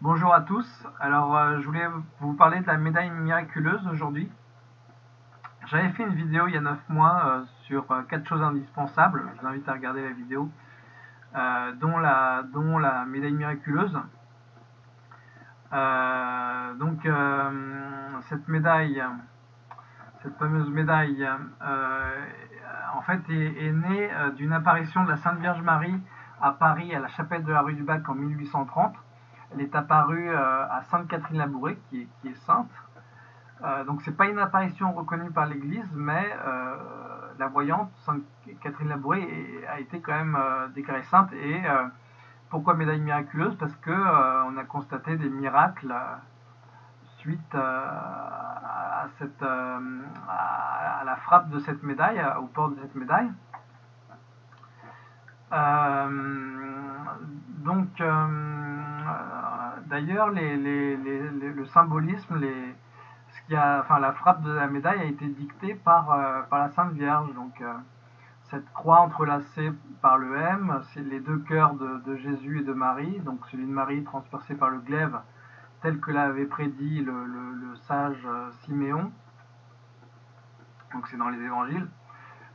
Bonjour à tous, alors euh, je voulais vous parler de la médaille miraculeuse aujourd'hui. J'avais fait une vidéo il y a 9 mois euh, sur 4 euh, choses indispensables, je vous invite à regarder la vidéo, dont, la, dont la médaille miraculeuse. donc cette médaille, cette fameuse médaille, en fait est née d'une apparition de la Sainte Vierge Marie à Paris à la chapelle de la rue du Bac en 1830 elle est apparue euh, à Sainte-Catherine-Labouré, qui, est sainte. Euh, donc c'est pas une apparition reconnue par l'Église, mais euh, la voyante Sainte Catherine Labouré a été quand même déclarée sainte. Et pourquoi médaille miraculeuse? Parce que on a constaté des miracles suite à, cette, à, la frappe de cette médaille, au port de cette médaille. donc D'ailleurs, le symbolisme, a, enfin, la frappe de la médaille a été dictée par, euh, par la Sainte Vierge. Donc, euh, cette croix entrelacée par le M, c'est les deux cœurs de, Jésus et de Marie, donc celui de Marie transpercé par le glaive, tel que l'avait prédit le, sage euh, Siméon. Donc c'est dans les évangiles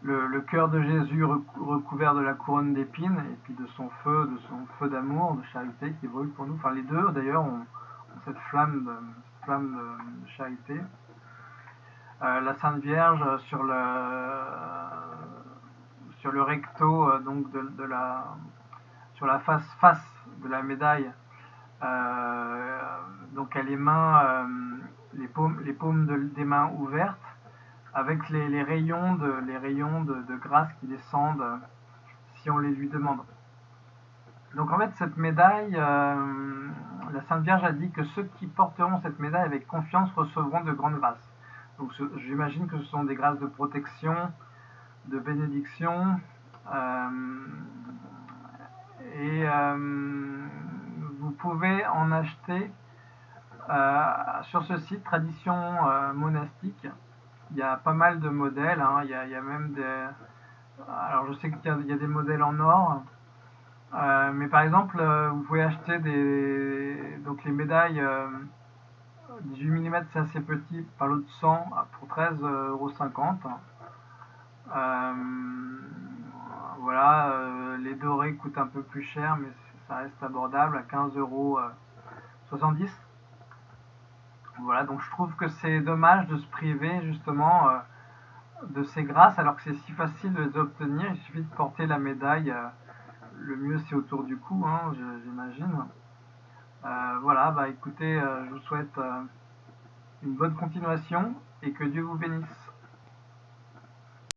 le, cœur de Jésus recouvert de la couronne d'épines et puis de son feu, de son feu d'amour, de charité qui brûle pour nous. Enfin, les deux d'ailleurs ont, cette flamme de, flamme de, charité. Euh, la Sainte Vierge sur le sur le recto euh, donc de, la sur la face face de la médaille. Euh, donc elle les mains les paumes les paumes des mains ouvertes avec les, rayons, de, grâce qui descendent euh, si on les lui demande. Donc en fait, cette médaille, euh, la Sainte Vierge a dit que ceux qui porteront cette médaille avec confiance recevront de grandes grâces. Donc j'imagine que ce sont des grâces de protection, de bénédiction. Euh, et vous pouvez en acheter sur ce site Tradition Monastique il y a pas mal de modèles. Hein. Il, y a, même des. Alors, je sais qu'il y, a des modèles en or. Euh, mais par exemple, euh, vous pouvez acheter des. Donc, les médailles 18 euh, mm, c'est assez petit, par l'autre 100 pour 13,50€. voilà, les dorés coûtent un peu plus cher, mais ça reste abordable à 15,70€. Voilà, donc je trouve que c'est dommage de se priver justement euh, de ces grâces alors que c'est si facile de les obtenir. Il suffit de porter la médaille. Euh, le mieux c'est autour du cou, hein, j'imagine. Euh, voilà, bah écoutez, je vous souhaite une bonne continuation et que Dieu vous bénisse.